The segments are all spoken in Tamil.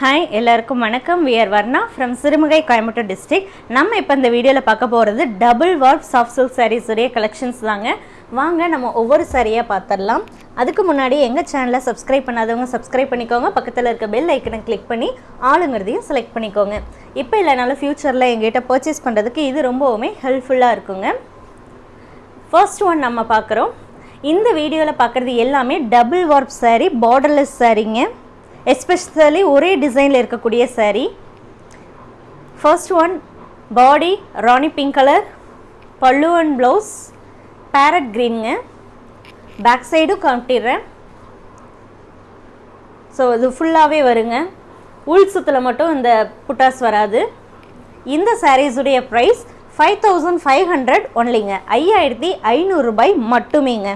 ஹாய் எல்லாருக்கும் வணக்கம். We're Varna from Sirumugai Coimbatore district நம்ம இப்போ இந்த வீடியோவில் பார்க்க போகிறது double warp soft silk sarees உடைய கலெக்ஷன்ஸ் தாங்க. வாங்க நம்ம ஒவ்வொரு சாரியாக பார்த்துடலாம். அதுக்கு முன்னாடி எங்கள் சேனலை சப்ஸ்கிரைப் பண்ணாதவங்க சப்ஸ்கிரைப் பண்ணிக்கோங்க. பக்கத்தில் இருக்க பெல் ஐக்கனை கிளிக் பண்ணி ஆளுங்கிறதையும் செலக்ட் பண்ணிக்கோங்க. இப்போ இல்லைனாலும் ஃப்யூச்சரில் எங்கிட்ட பர்ச்சேஸ் பண்ணுறதுக்கு இது ரொம்பவுமே ஹெல்ப்ஃபுல்லாக இருக்குங்க. ஃபர்ஸ்ட் ஒன் நம்ம பார்க்குறோம். இந்த வீடியோவில் பார்க்குறது எல்லாமே டபுள் வார்ப் சாரீ பார்டர்லெஸ் சாரீங்க எஸ்பெஷலி ஒரே டிசைனில் இருக்கக்கூடிய saree. First one body rani pink colour pallu and blouse parrot க்ரீனுங்க back சைடும் காமிட்டிடுறேன் ஸோ இது ஃபுல்லாகவே வருங்க. உள் சுத்தில் மட்டும் இந்த புட்டாஸ் வராது. இந்த சாரீஸுடைய price five thousand five hundred ஒன்லிங்க ஐயாயிரத்தி ஐநூறுரூபாய் மட்டுமேங்க.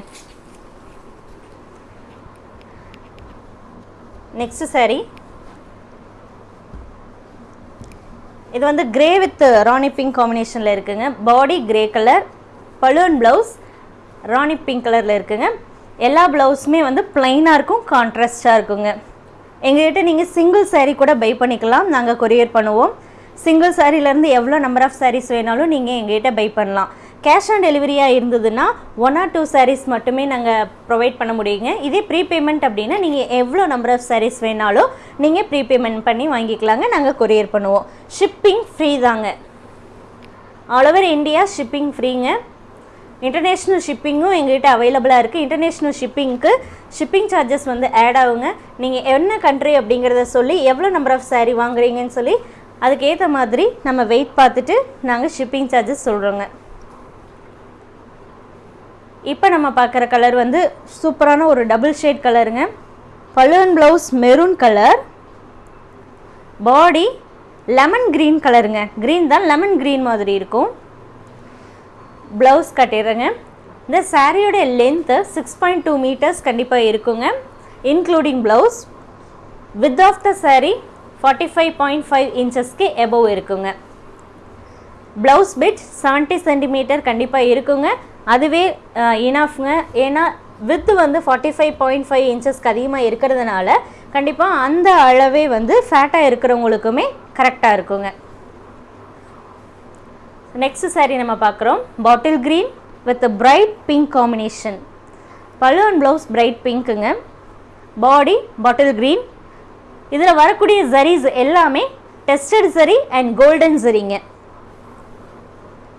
Next saree. இது வந்து கிரே வித் ராணி பிங்க் காம்பினேஷனில் இருக்குங்க. Body grey colour balloon blouse rani pink கலரில் இருக்குங்க. எல்லா ப்ளவுஸுமே வந்து பிளைனாக இருக்கும் கான்ட்ராஸ்டாக இருக்குங்க. எங்ககிட்ட நீங்கள் சிங்கிள் சாரீ கூட பை பண்ணிக்கலாம். நாங்கள் கொரியர் பண்ணுவோம். சிங்கிள் சாரீலேருந்து எவ்வளோ நம்பர் ஆஃப் சாரீஸ் வேணாலும் நீங்கள் எங்ககிட்ட பை பண்ணலாம். கேஷ் ஆன் டெலிவரியாக இருந்ததுன்னா ஒன் ஆர் டூ சாரீஸ் மட்டுமே நாங்கள் ப்ரொவைட் பண்ண முடியுங்க. இதே ப்ரீபேமெண்ட் அப்படின்னா நீங்கள் எவ்வளோ நம்பர் ஆஃப் சாரீஸ் வேணாலும் நீங்கள் ப்ரீபேமெண்ட் பண்ணி வாங்கிக்கலாங்க. நாங்கள் கொரியர் பண்ணுவோம். ஷிப்பிங் ஃப்ரீ தாங்க. ஆல் ஓவர் இந்தியா ஷிப்பிங் ஃப்ரீங்க இன்டர்நேஷ்னல் ஷிப்பிங்கும் எங்ககிட்ட அவைலபிளாக இருக்குது இன்டர்நேஷ்னல் ஷிப்பிங்க்கு ஷிப்பிங் சார்ஜஸ் வந்து ஆட் ஆகுங்க. நீங்கள் என்ன கண்ட்ரி அப்படிங்கிறத சொல்லி எவ்வளோ நம்பர் ஆஃப் சாரீ வாங்குறீங்கன்னு சொல்லி அதுக்கேற்ற மாதிரி நம்ம வெயிட் பார்த்துட்டு நாங்கள் ஷிப்பிங் சார்ஜஸ் சொல்கிறோங்க இப்போ நம்ம பார்க்குற கலர் வந்து சூப்பரான ஒரு டபுள் ஷேட் கலருங்க balloon blouse maroon colour body lemon green கலருங்க க்ரீன் தான் லெமன் க்ரீன் மாதிரி இருக்கும். ப்ளவுஸ் கட்டிடுறேங்க. இந்த சாரியோடைய length six point two meters கண்டிப்பாக இருக்குங்க. Including blouse width of the saree forty five point five இன்ச்சஸ்க்கு above இருக்குங்க. ப்ளவுஸ் பிட் செவன்ட்டி சென்டிமீட்டர் கண்டிப்பாக இருக்குங்க. அதுவே இனஃப்ங்க ஏன்னா வித்து வந்து ஃபார்ட்டி ஃபைவ் பாயிண்ட் ஃபைவ் இன்ச்சஸ்க்கு அதிகமாக இருக்கிறதுனால கண்டிப்பாக அந்த அளவே வந்து ஃபேட்டாக இருக்கிறவங்களுக்குமே கரெக்டாக இருக்குங்க. நெக்ஸ்ட் saree நம்ம பார்க்குறோம். Bottle green with bright pink combination பல்லு அண்ட் ப்ளவுஸ் பிரைட் பிங்க்குங்க பாடி பாட்டில் க்ரீன் இதில் வரக்கூடிய ஜரீஸ் எல்லாமே டெஸ்டட் சரி அண்ட் கோல்டன் சரிங்க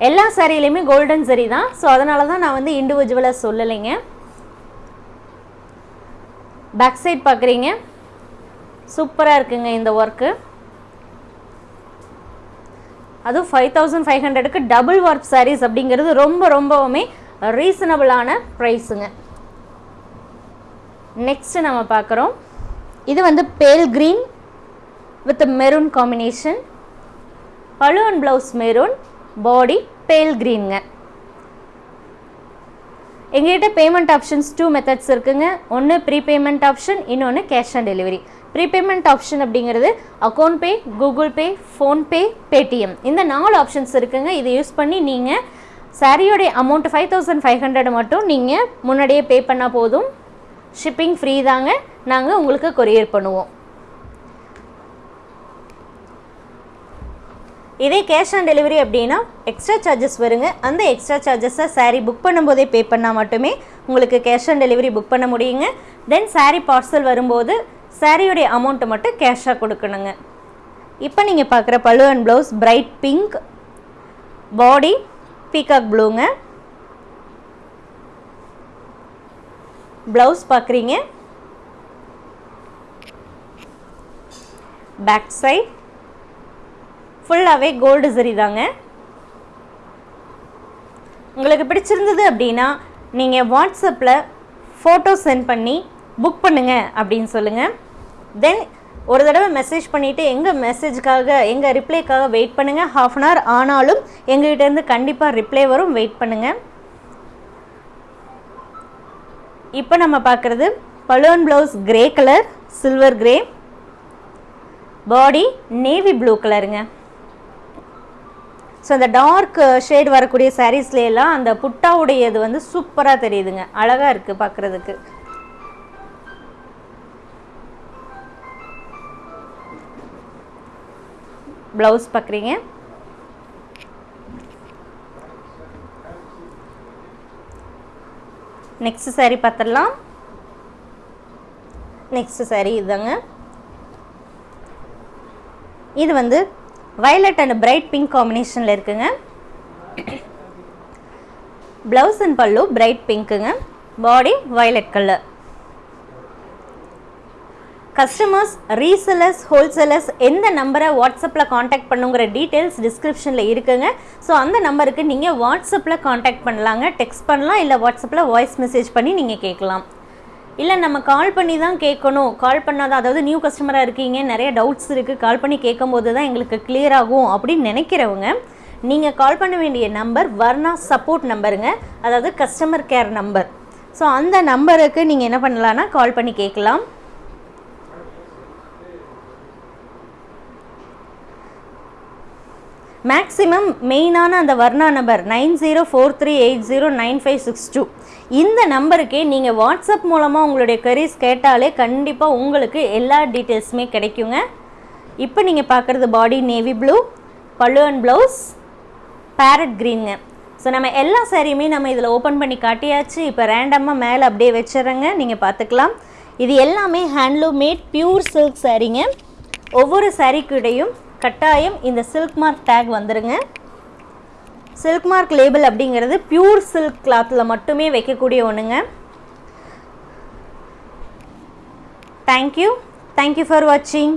எல்லா சாரிலையுமே கோல்டன் சரி தான். ஸோ அதனால தான் நான் வந்து இண்டிவிஜுவலாக சொல்லலைங்க. பேக் சைட் பார்க்குறீங்க சூப்பராக இருக்குங்க இந்த ஒர்க்கு அதுவும் ஃபைவ் தௌசண்ட் ஃபைவ் ஹண்ட்ரடுக்கு டபுள் ஒர்க் சாரீஸ் அப்படிங்கிறது ரொம்ப ரொம்பவுமே ரீசனபிளான ப்ரைஸுங்க நெக்ஸ்ட் நம்ம பார்க்குறோம் இது வந்து pale green with maroon combination பழுவன் blouse maroon body pale க்ரீனுங்க எங்ககிட்ட பேமெண்ட் ஆப்ஷன்ஸ் டூ மெத்தட்ஸ் இருக்குங்க. ஒன்று ப்ரீபேமெண்ட் ஆப்ஷன் இன்னொன்று cash on delivery prepayment option அப்படிங்கிறது account pay Google Pay PhonePe Paytm இந்த நாலு ஆப்ஷன்ஸ் இருக்குங்க. இதை யூஸ் பண்ணி நீங்கள் சாரியோடைய amount five thousand five hundred மட்டும் நீங்கள் முன்னாடியே பே பண்ணால் போதும். ஷிப்பிங் ஃப்ரீ தாங்க. நாங்கள் உங்களுக்கு கொரியர் பண்ணுவோம். இதே கேஷ் ஆன் டெலிவரி அப்படின்னா எக்ஸ்ட்ரா சார்ஜஸ் வருங்க. அந்த எக்ஸ்ட்ரா சார்ஜஸை சாரீ புக் பண்ணும்போதே பே பண்ணால் மட்டுமே உங்களுக்கு கேஷ் ஆன் டெலிவரி புக் பண்ண முடியுங்க. தென் சாரீ பார்சல் வரும்போது சாரியோடைய அமௌண்ட்டை மட்டும் கேஷாக கொடுக்கணுங்க. இப்போ நீங்கள் பார்க்குற பழு and blouse bright pink body peacock ப்ளூங்க blouse பார்க்குறீங்க. பேக் சைட் ஃபுல்லாகவே கோல்டு சரி தாங்க. உங்களுக்கு பிடிச்சிருந்தது அப்படின்னா நீங்கள் வாட்ஸ்அப்பில் ஃபோட்டோ சென்ட் பண்ணி புக் பண்ணுங்கள் அப்படின்னு சொல்லுங்கள் தென் ஒரு தடவை மெசேஜ் பண்ணிவிட்டு எங்கள் மெசேஜுக்காக எங்கள் ரிப்ளைக்காக வெயிட் பண்ணுங்கள் ஹாஃப் அன் ஹவர் ஆனாலும் எங்கள்கிட்டேருந்து கண்டிப்பாக ரிப்ளை வரும் வெயிட் பண்ணுங்கள் இப்போ நம்ம பார்க்குறது balloon blouse grey colour silver grey body navy blue கலருங்க ஸோ அந்த டார்க் ஷேட் வரக்கூடிய சாரீஸ்லாம் அந்த புட்டாவுடையது வந்து சூப்பராக தெரியுதுங்க. அழகாக இருக்குது பார்க்குறதுக்கு ப்ளவுஸ் பார்க்குறீங்க நெக்ஸ்ட் saree பார்த்துடலாம் நெக்ஸ்ட் saree இதுதாங்க. இது வந்து வயலட் அண்ட் பிரைட் பிங்க் காம்பினேஷனில் இருக்குங்க. ப்ளவுஸ் அண்ட் பல்லு bright பிங்க்குங்க body violet colour customers resellers wholesalers எந்த நம்பரை வாட்ஸ்அப்பில் காண்டாக்ட் பண்ணுங்கிற டீட்டெயில்ஸ் டிஸ்கிரிப்ஷனில் இருக்குங்க. ஸோ அந்த நம்பருக்கு நீங்கள் வாட்ஸ்அப்பில் காண்டாக்ட் பண்ணலாங்க. டெக்ஸ்ட் பண்ணலாம் இல்லை வாட்ஸ்அப்பில் வாய்ஸ் மெசேஜ் பண்ணி நீங்கள் கேட்கலாம். இல்லை நம்ம கால் பண்ணி தான் கேட்கணும். கால் பண்ணாதான் அதாவது நியூ கஸ்டமராக இருக்கீங்க நிறைய டவுட்ஸ் இருக்குது கால் பண்ணி கேட்கும்போது தான் எங்களுக்கு கிளியர் ஆகும் அப்படின்னு நினைக்கிறவங்க நீங்கள் கால் பண்ண வேண்டிய நம்பர் வர்ணா சப்போர்ட் நம்பருங்க அதாவது கஸ்டமர் கேர் நம்பர் ஸோ அந்த நம்பருக்கு நீங்கள் என்ன பண்ணலான்னா கால் பண்ணி கேட்கலாம். மேக்ஸிமம் மெயினான அந்த Varna number nine zero four three eight zero nine five six two இந்த நம்பருக்கே நீங்கள் வாட்ஸ்அப் மூலமாக உங்களுடைய கரீஸ் கேட்டாலே கண்டிப்பாக உங்களுக்கு எல்லா டீட்டெயில்ஸுமே கிடைக்குங்க. இப்போ நீங்கள் பார்க்குறது body navy blue pallu and blouse parrot க்ரீனுங்க so நம்ம எல்லா சாரியுமே நம்ம இதில் ஓப்பன் பண்ணி காட்டியாச்சு. இப்போ ரேண்டமாக மேலே அப்படியே வச்சிடுறேங்க. நீங்கள் பார்த்துக்கலாம். இது எல்லாமே ஹேண்ட்லூம் மேட் பியூர் சில்க் சாரீங்க ஒவ்வொரு சாரீக்குடையும் கட்டாயம் இந்த சில்க் மார்க் டேக் வந்துடுங்க சில்க் மார்க் லேபிள் அப்படிங்கிறது பியூர் சில்க் கிளாத்தில் மட்டுமே வைக்கக்கூடிய ஒன்றுங்க தேங்க்யூ தேங்க்யூ ஃபார் வாட்சிங்